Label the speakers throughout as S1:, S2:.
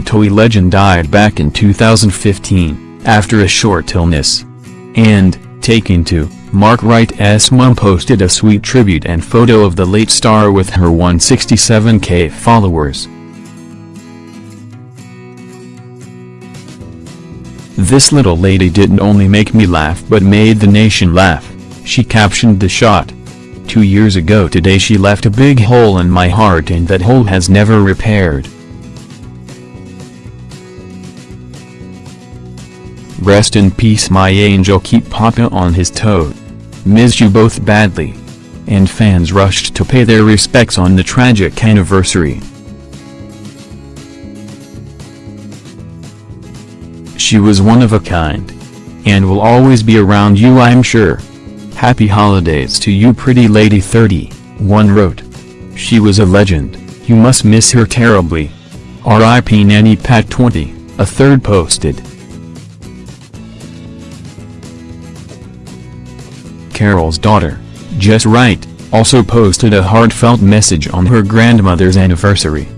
S1: TOWIE legend died back in 2015, after a short illness. And, taking to, Mark Wright's mom posted a sweet tribute and photo of the late star with her 167k followers. This little lady didn't only make me laugh but made the nation laugh, she captioned the shot. Two years ago today she left a big hole in my heart and that hole has never repaired. Rest in peace my angel keep Papa on his toe. Miss you both badly. And fans rushed to pay their respects on the tragic anniversary. She was one of a kind. And will always be around you I'm sure. Happy holidays to you pretty lady 30, one wrote. She was a legend, you must miss her terribly. R.I.P. Nanny Pat 20, a third posted. Carol's daughter, Jess Wright, also posted a heartfelt message on her grandmother's anniversary.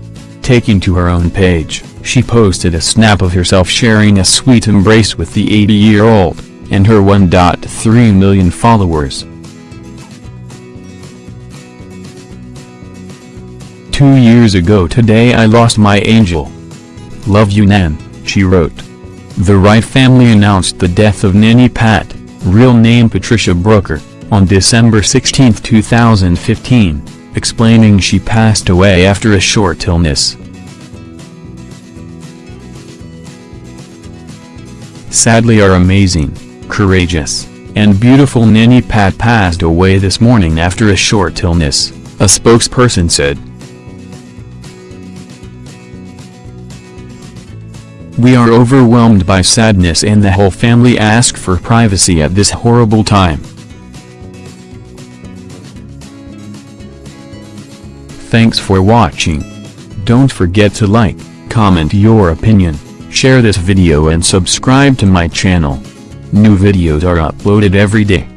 S1: Taking to her own page, she posted a snap of herself sharing a sweet embrace with the 80-year-old, and her 1.3 million followers. Two years ago today I lost my angel. Love you Nan, she wrote. The Wright family announced the death of Nanny Pat, real name Patricia Brooker, on December 16, 2015, explaining she passed away after a short illness. Sadly our amazing, courageous, and beautiful Nanny Pat passed away this morning after a short illness, a spokesperson said. We are overwhelmed by sadness and the whole family ask for privacy at this horrible time. Thanks for watching. Don't forget to like, comment your opinion, share this video and subscribe to my channel. New videos are uploaded every day.